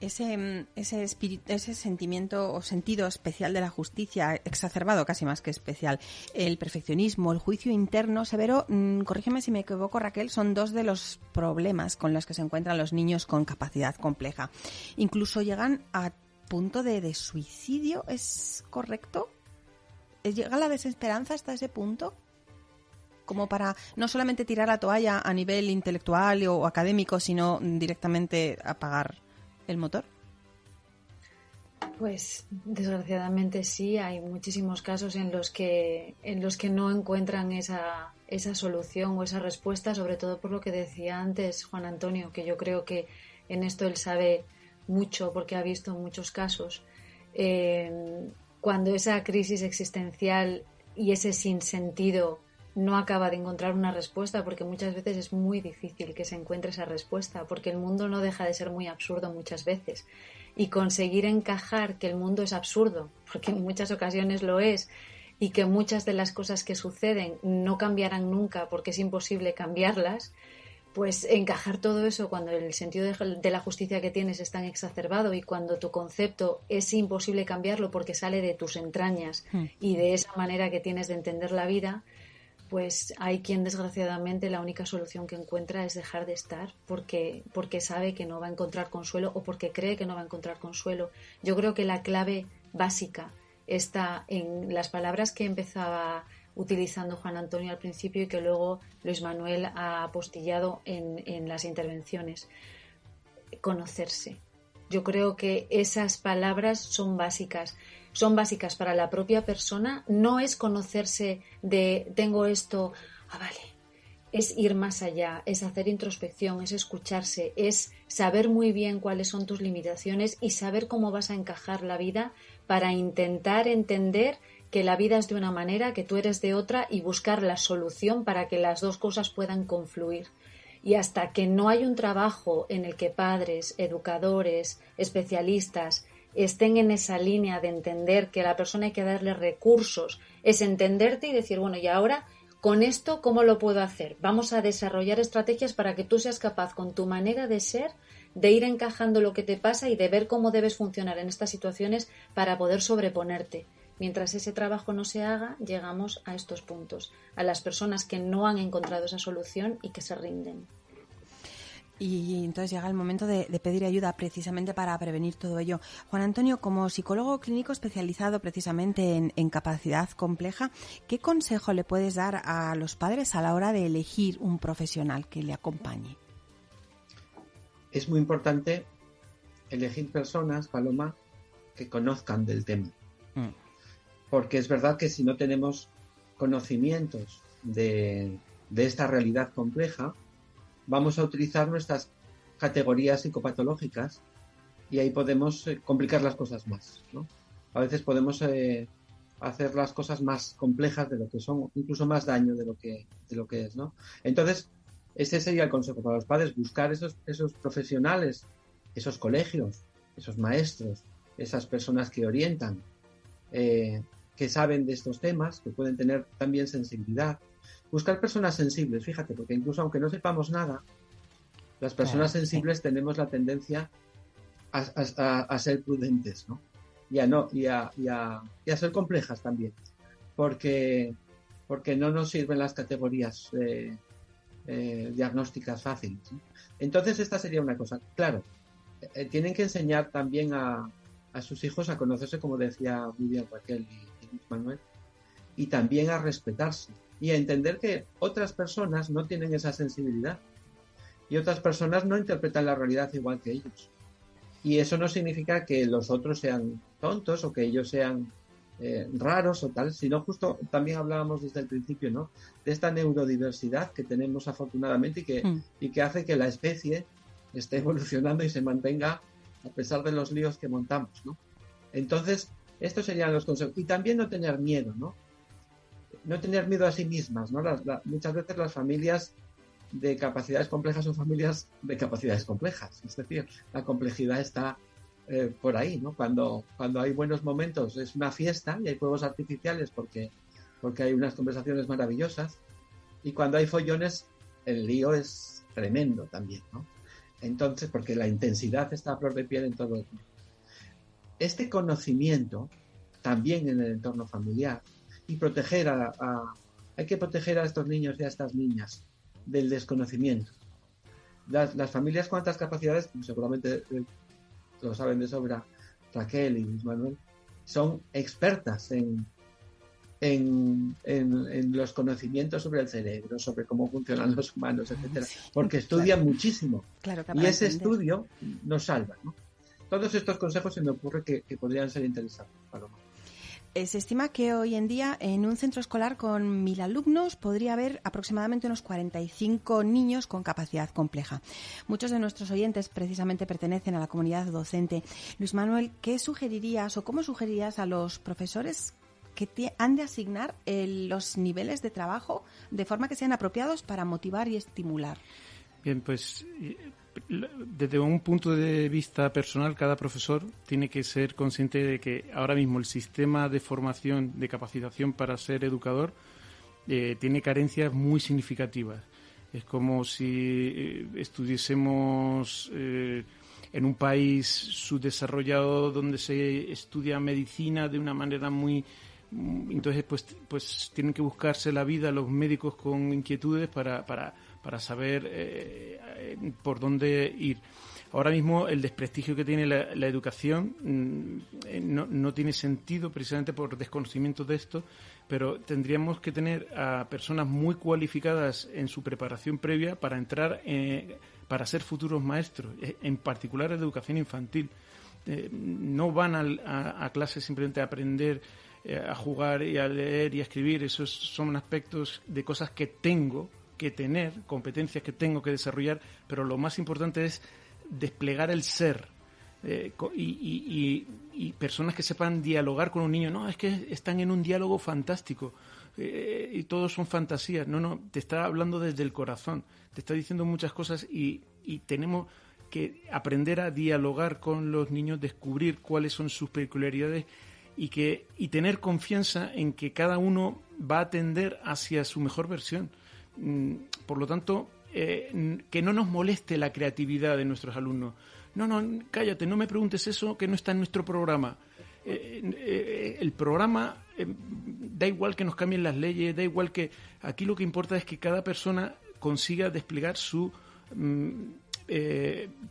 ese, ese, espíritu, ese sentimiento o sentido especial de la justicia, exacerbado casi más que especial, el perfeccionismo, el juicio interno severo, mm, corrígeme si me equivoco Raquel, son dos de los problemas con los que se encuentran los niños con capacidad compleja. Incluso llegan a punto de, de suicidio, ¿es correcto? ¿Llega la desesperanza hasta ese punto? como para no solamente tirar la toalla a nivel intelectual o académico, sino directamente apagar el motor? Pues desgraciadamente sí, hay muchísimos casos en los que, en los que no encuentran esa, esa solución o esa respuesta, sobre todo por lo que decía antes Juan Antonio, que yo creo que en esto él sabe mucho porque ha visto muchos casos. Eh, cuando esa crisis existencial y ese sinsentido no acaba de encontrar una respuesta porque muchas veces es muy difícil que se encuentre esa respuesta porque el mundo no deja de ser muy absurdo muchas veces. Y conseguir encajar que el mundo es absurdo porque en muchas ocasiones lo es y que muchas de las cosas que suceden no cambiarán nunca porque es imposible cambiarlas, pues encajar todo eso cuando el sentido de, la justicia que tienes es tan exacerbado y cuando tu concepto es imposible cambiarlo porque sale de tus entrañas hmm. y de esa manera que tienes de entender la vida, pues hay quien desgraciadamente la única solución que encuentra es dejar de estar porque, porque sabe que no va a encontrar consuelo o porque cree que no va a encontrar consuelo. Yo creo que la clave básica está en las palabras que empezaba utilizando Juan Antonio al principio y que luego Luis Manuel ha apostillado en, en las intervenciones. Conocerse. Yo creo que esas palabras son básicas. Son básicas para la propia persona. No es conocerse de tengo esto, ah, vale. Es ir más allá, es hacer introspección, es escucharse, es saber muy bien cuáles son tus limitaciones y saber cómo vas a encajar la vida para intentar entender que la vida es de una manera, que tú eres de otra y buscar la solución para que las dos cosas puedan confluir. Y hasta que no hay un trabajo en el que padres, educadores, especialistas estén en esa línea de entender que a la persona hay que darle recursos, es entenderte y decir, bueno, y ahora con esto, ¿cómo lo puedo hacer? Vamos a desarrollar estrategias para que tú seas capaz con tu manera de ser de ir encajando lo que te pasa y de ver cómo debes funcionar en estas situaciones para poder sobreponerte. Mientras ese trabajo no se haga, llegamos a estos puntos, a las personas que no han encontrado esa solución y que se rinden. Y entonces llega el momento de, pedir ayuda precisamente para prevenir todo ello. Juan Antonio, como psicólogo clínico especializado precisamente en, en, capacidad compleja, ¿qué consejo le puedes dar a los padres a la hora de elegir un profesional que le acompañe? Es muy importante elegir personas, Paloma, que conozcan del tema. Mm porque es verdad que si no tenemos conocimientos de, esta realidad compleja, vamos a utilizar nuestras categorías psicopatológicas y ahí podemos eh, complicar las cosas más. A veces podemos eh, hacer las cosas más complejas de lo que son, incluso más daño de lo que, de lo que es. ¿no? Entonces, ese sería el consejo para los padres, buscar esos, esos profesionales, esos colegios, esos maestros, esas personas que orientan, eh, que saben de estos temas, que pueden tener también sensibilidad. Buscar personas sensibles, fíjate, porque incluso aunque no sepamos nada, las personas sensibles tenemos la tendencia a, ser prudentes, ¿no? Y a, no, y a, ser complejas también, porque, porque no nos sirven las categorías eh, eh, diagnósticas fáciles. Entonces, esta sería una cosa. Claro, eh, tienen que enseñar también a, a sus hijos a conocerse, como decía muy bien Raquel Manuel, y también a respetarse y a entender que otras personas no tienen esa sensibilidad y otras personas no interpretan la realidad igual que ellos. Y eso no significa que los otros sean tontos o que ellos sean eh, raros o tal, sino justo también hablábamos desde el principio, ¿no? De esta neurodiversidad que tenemos afortunadamente y que, mm. y que hace que la especie esté evolucionando y se mantenga a pesar de los líos que montamos, ¿no? Entonces, estos serían los consejos. Y también no tener miedo, ¿no? No tener miedo a sí mismas, ¿no? muchas veces las familias de capacidades complejas son familias de capacidades complejas. Es decir, la complejidad está eh, por ahí, ¿no? Cuando, cuando hay buenos momentos es una fiesta y hay fuegos artificiales porque, porque hay unas conversaciones maravillosas. Y cuando hay follones, el lío es tremendo también, ¿no? Entonces, porque la intensidad está a flor de piel en todo el mundo este conocimiento también en el entorno familiar y proteger a, hay que proteger a estos niños y a estas niñas del desconocimiento. Las, familias con altas capacidades, seguramente eh, lo saben de sobra Raquel y Manuel, son expertas en, en, los conocimientos sobre el cerebro, sobre cómo funcionan los humanos, etcétera, porque estudian muchísimo. y ese estudio nos salva. ¿no? Todos estos consejos se me ocurre que, podrían ser interesantes, Paloma. Eh, se estima que hoy en día en un centro escolar con mil alumnos podría haber aproximadamente unos 45 niños con capacidad compleja. Muchos de nuestros oyentes precisamente pertenecen a la comunidad docente. Luis Manuel, ¿qué sugerirías o cómo sugerirías a los profesores que han de asignar los niveles de trabajo de forma que sean apropiados para motivar y estimular? Bien, pues desde un punto de vista personal, cada profesor tiene que ser consciente de que ahora mismo el sistema de formación, de capacitación para ser educador, eh, tiene carencias muy significativas. Es como si eh, estuviésemos eh, en un país subdesarrollado donde se estudia medicina de una manera muy entonces pues pues tienen que buscarse la vida los médicos con inquietudes para, para para saber eh, eh, por dónde ir. Ahora mismo el desprestigio que tiene la, educación mm, eh, no, no, tiene sentido precisamente por desconocimiento de esto, pero tendríamos que tener a personas muy cualificadas en su preparación previa para entrar, para ser futuros maestros, en particular en educación infantil. no van a, a, clases simplemente a aprender a jugar y a leer y a escribir, esos son aspectos de cosas que tengo, que tener, competencias que tengo que desarrollar, pero lo más importante es desplegar el ser. Eh, y, personas que sepan dialogar con un niño. No, es que están en un diálogo fantástico eh, y todos son fantasías. No, no, te está hablando desde el corazón, te está diciendo muchas cosas y, tenemos que aprender a dialogar con los niños, descubrir cuáles son sus peculiaridades y, que, y tener confianza en que cada uno va a tender hacia su mejor versión. Mm, por lo tanto, eh, que no nos moleste la creatividad de nuestros alumnos. No, no, cállate, no me preguntes eso que no está en nuestro programa. Eh, eh, el programa da igual que nos cambien las leyes, da igual que aquí lo que importa es que cada persona consiga desplegar su mm,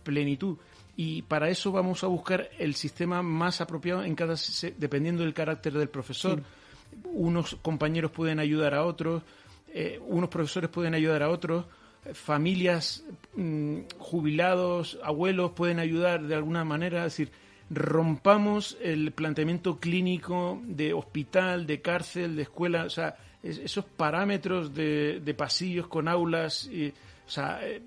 plenitud y para eso vamos a buscar el sistema más apropiado en cada dependiendo del carácter del profesor. Unos compañeros pueden ayudar a otros, eh, unos profesores pueden ayudar a otros, familias, mm, jubilados, abuelos pueden ayudar de alguna manera, es decir, rompamos el planteamiento clínico de hospital, de cárcel, de escuela, o sea, esos parámetros de, pasillos con aulas, y, o sea, eh,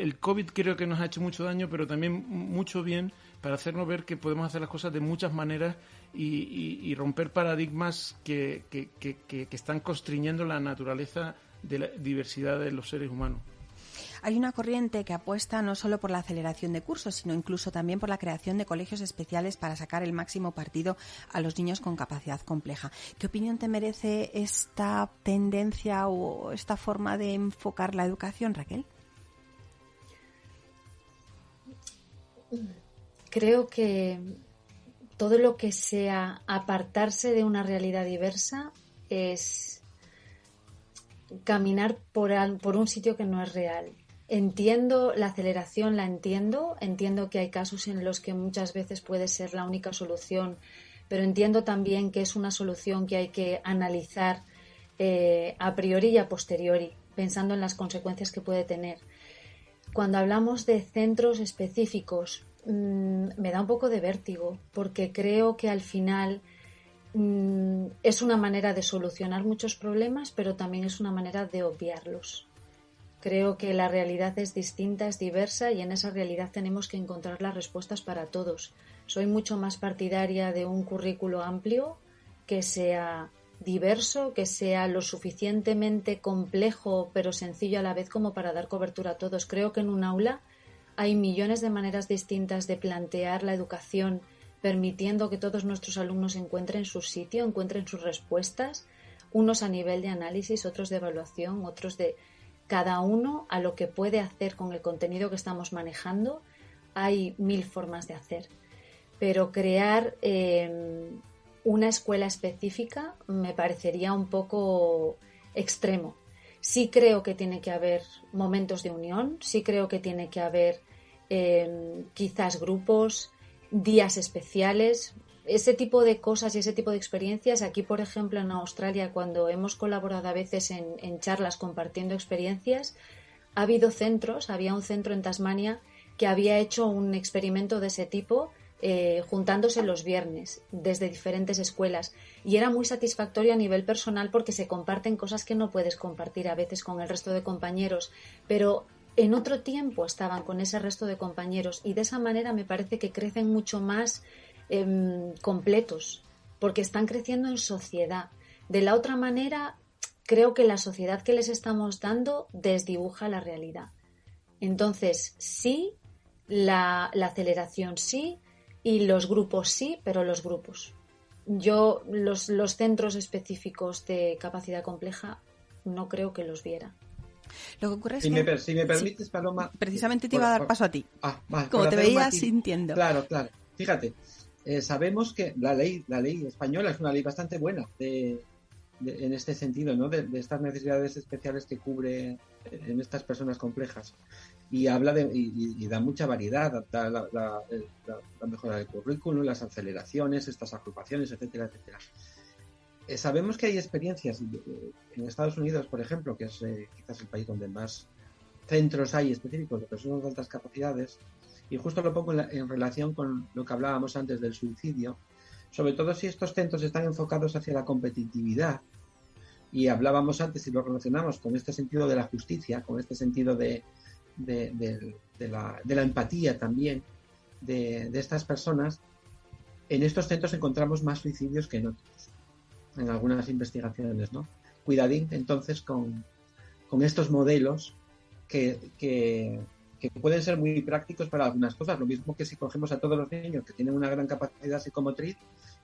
el COVID creo que nos ha hecho mucho daño, pero también mucho bien para hacernos ver que podemos hacer las cosas de muchas maneras y, romper paradigmas que, están constriñendo la naturaleza de la diversidad de los seres humanos. Hay una corriente que apuesta no solo por la aceleración de cursos, sino incluso también por la creación de colegios especiales para sacar el máximo partido a los niños con capacidad compleja. ¿Qué opinión te merece esta tendencia o esta forma de enfocar la educación, Raquel? Creo que todo lo que sea apartarse de una realidad diversa es caminar por, un sitio que no es real. Entiendo la aceleración, la entiendo, entiendo que hay casos en los que muchas veces puede ser la única solución, pero entiendo también que es una solución que hay que analizar eh, a priori y a posteriori, pensando en las consecuencias que puede tener. Cuando hablamos de centros específicos Mm, me da un poco de vértigo, porque creo que al final mm, es una manera de solucionar muchos problemas, pero también es una manera de obviarlos. Creo que la realidad es distinta, es diversa y en esa realidad tenemos que encontrar las respuestas para todos. Soy mucho más partidaria de un currículo amplio que sea diverso, que sea lo suficientemente complejo pero sencillo a la vez como para dar cobertura a todos. Creo que en un aula hay millones de maneras distintas de plantear la educación, permitiendo que todos nuestros alumnos encuentren su sitio, encuentren sus respuestas, unos a nivel de análisis, otros de evaluación, otros de cada uno a lo que puede hacer con el contenido que estamos manejando. Hay mil formas de hacer, pero crear em, una escuela específica me parecería un poco extremo. Sí creo que tiene que haber momentos de unión, sí creo que tiene que haber Em, quizás grupos, días especiales, ese tipo de cosas y ese tipo de experiencias. Aquí, por ejemplo, en Australia, cuando hemos colaborado a veces en, charlas compartiendo experiencias, ha habido centros, había un centro en Tasmania que había hecho un experimento de ese tipo eh, juntándose los viernes desde diferentes escuelas y era muy satisfactorio a nivel personal porque se comparten cosas que no puedes compartir a veces con el resto de compañeros, pero en otro tiempo estaban con ese resto de compañeros y de esa manera me parece que crecen mucho más em, completos porque están creciendo en sociedad. De la otra manera, creo que la sociedad que les estamos dando desdibuja la realidad. Entonces, sí, la, aceleración sí y los grupos sí, pero los grupos. Yo los, los centros específicos de capacidad compleja no creo que los viera. Lo que ocurre es si, que, me, si me permites, Paloma. Precisamente te iba a dar paso a ti. Ah, vale, como te veías sintiendo. Claro, claro. Fíjate, eh, sabemos que la ley, la ley española es una ley bastante buena de, en este sentido, ¿no? De, estas necesidades especiales que cubre eh, en estas personas complejas. Y habla de, y, da mucha variedad, da la, la, mejora del currículum, las aceleraciones, estas agrupaciones, etcétera, etcétera. Eh, sabemos que hay experiencias en Estados Unidos, por ejemplo, que es quizás el país donde más centros hay específicos de personas de altas capacidades, y justo lo pongo en, relación con lo que hablábamos antes del suicidio, sobre todo si estos centros están enfocados hacia la competitividad. Y hablábamos antes y lo relacionamos con este sentido de la justicia, con este sentido de, la, empatía también de, estas personas. En estos centros encontramos más suicidios que en otros, en algunas investigaciones, ¿no? Cuidadín entonces con, estos modelos que, que pueden ser muy prácticos para algunas cosas. Lo mismo que si cogemos a todos los niños que tienen una gran capacidad psicomotriz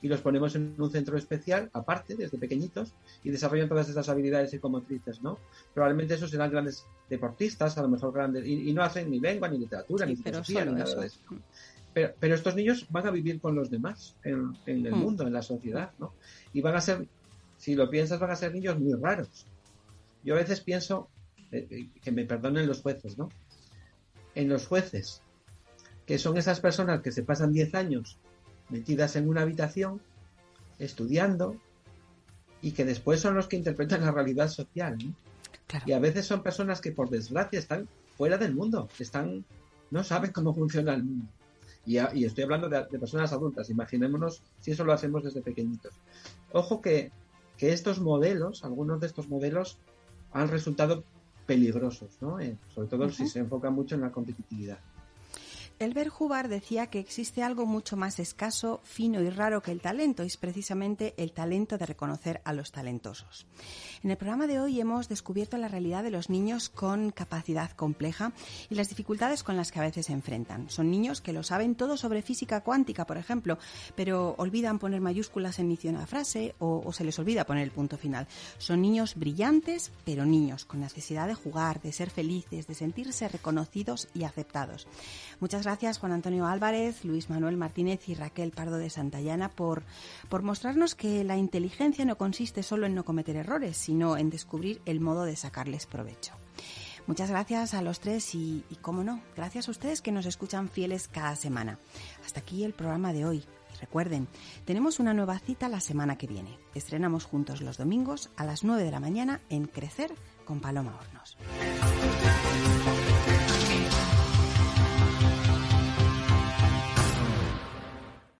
y los ponemos en un centro especial, aparte, desde pequeñitos, y desarrollan todas estas habilidades psicomotrices, ¿no? Probablemente esos serán grandes deportistas, a lo mejor grandes, y, no hacen ni lengua, ni literatura, ni filosofía, ni nada de eso. Pero, pero, estos niños van a vivir con los demás en, el hmm. mundo, en la sociedad, ¿no? Y van a ser, si lo piensas, van a ser niños muy raros. Yo a veces pienso, eh, eh, que me perdonen los jueces, ¿no? en los jueces, que son esas personas que se pasan 10 años metidas en una habitación, estudiando, y que después son los que interpretan la realidad social. Y a veces son personas que, por desgracia, están fuera del mundo, están, no saben cómo funciona el mundo. Y, estoy hablando de, personas adultas, imaginémonos si eso lo hacemos desde pequeñitos. Ojo que, que estos modelos, algunos de estos modelos, han resultado peligrosos, ¿no? Eh, sobre todo si se enfoca mucho en la competitividad. Elbert Hubbard decía que existe algo mucho más escaso, fino y raro que el talento, y es precisamente el talento de reconocer a los talentosos. En el programa de hoy hemos descubierto la realidad de los niños con capacidad compleja y las dificultades con las que a veces se enfrentan. Son niños que lo saben todo sobre física cuántica, por ejemplo, pero olvidan poner mayúsculas en inicio de una frase o, o se les olvida poner el punto final. Son niños brillantes, pero niños con necesidad de jugar, de ser felices, de sentirse reconocidos y aceptados. Gracias Juan Antonio Álvarez, Luis Manuel Martínez y Raquel Pardo de Santayana por, por mostrarnos que la inteligencia no consiste solo en no cometer errores, sino en descubrir el modo de sacarles provecho. Muchas gracias a los tres y, y, cómo no, gracias a ustedes que nos escuchan fieles cada semana. Hasta aquí el programa de hoy. Recuerden, tenemos una nueva cita la semana que viene. Estrenamos juntos los domingos a las 9 de la mañana en Crecer con Paloma Hornos.